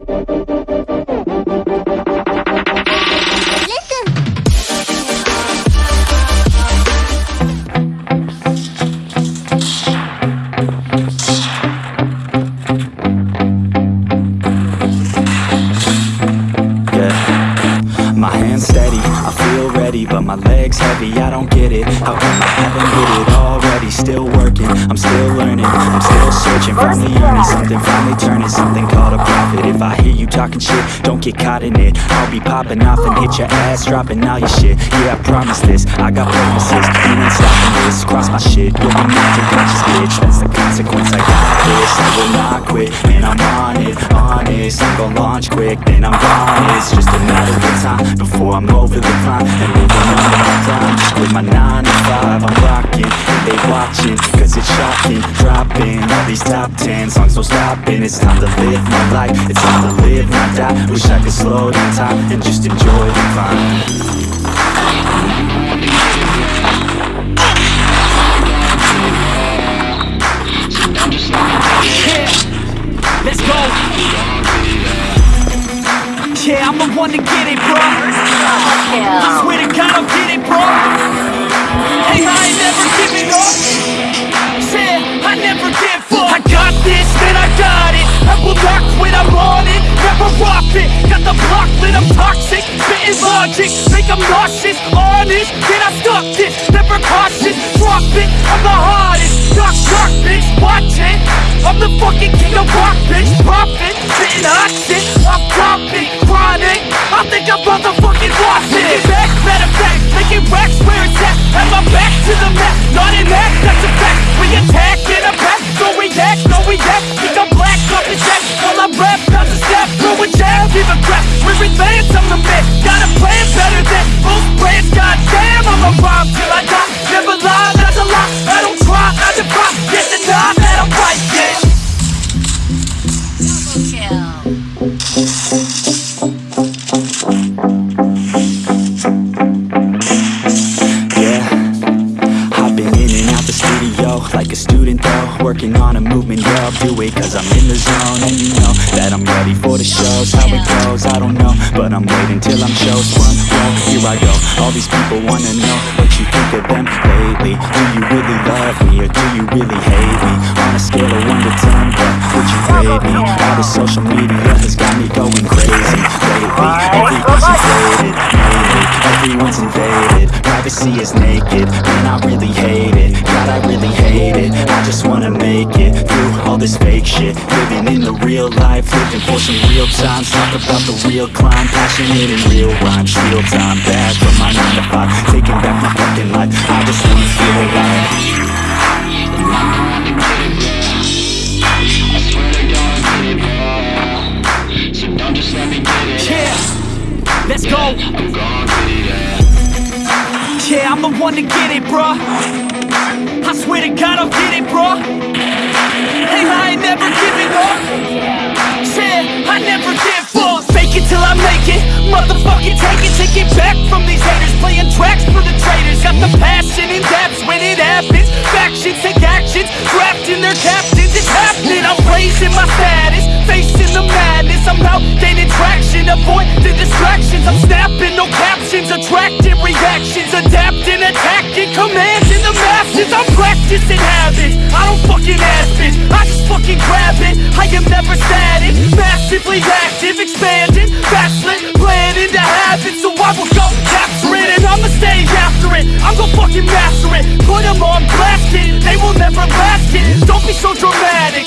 Yeah. My hands steady, I feel ready But my legs heavy, I don't get it How come I haven't hit it already? Still working, I'm still learning. I'm still searching, finally earning something Finally turning something called a profit If I hear you talking shit, don't get caught in it. I'll be popping off and hit your ass Dropping all your shit, yeah I promise this. I got promises, you ain't stopping this. Cross my shit, you'll be knocked unconscious bitch. That's the consequence, I got this. I will not quit, and I'm on it, honest I'm gonna launch quick, then I'm gone. It's just a matter of time before I'm over the climb And moving on to my prime Just with my 9 to 5 I'm rocking, and they watching Cause it's shocking, dropping All these top 10 songs, no stopping It's time to live my life, it's time to live, not die Wish I could slow down time and just enjoy the climb Let's go. Yeah, I'm the one to get it, bro. I swear to God, I'll get it, bro. Logic, make 'em nauseous. Honest, can I stop this? Never cautious, drop it. I'm the hardest. Knock, knock, bitch, watch it. I'm the fucking king of rock, bitch. Profit, spitting hot shit. I'm topic, chronic. I think I'm motherfucking lost it. Get back, matter fact, making racks where it's at. Have my back to the mat, not an act, that's a fact. We attack in a pack, no react, no react. Think I'm black, up his jack. While I rap, not to step, throwing jab, give a crap. We're advanced, I'm the man. Got a like a student though Working on a movement, yeah I'll do it cause I'm in the zone And you know that I'm ready for the shows How it goes, I don't know But I'm waiting till I'm shows Front row, here I go All these people wanna know what you think of them lately Do you really love me or do you really hate me? On a scale of 1 to 10, me? All this social media has got me going crazy. Lately Everything's inflated, lately Everyone's invaded. Privacy is naked Man, I really hate it God, I really hate it. I just wanna make it Through all this fake shit. Living in the real life Living for some real times. Talk about the real climb Passionate in real rhymes. Real time Back from my 9 to 5 Taking back my fucking life. I just wanna feel alive go. Yeah, I'm the one to get it, bro. I swear to God, I'll get it, bro. Hey, I ain't never giving up. Yeah, I never give up. Fake it till I make it. Motherfucking take it, take it back from these haters. Playing tracks for the traitors. Got the passion in depths when it happens. Factions take actions, drafting their captains. It's happening. I'm raising my status, I'm gaining traction, avoid the distractions. I'm snapping, no captions, attracting reactions, adapting, attacking, commanding the masses. I'm practicing habits. I don't fucking ask it I just fucking grab it. I am never static, massively active, expanding, backslid, planning to happen. So I will go capture it, and I'ma stay after it. I'm gonna fucking master it. Put 'em on blast it. They will never last it. Don't be so dramatic.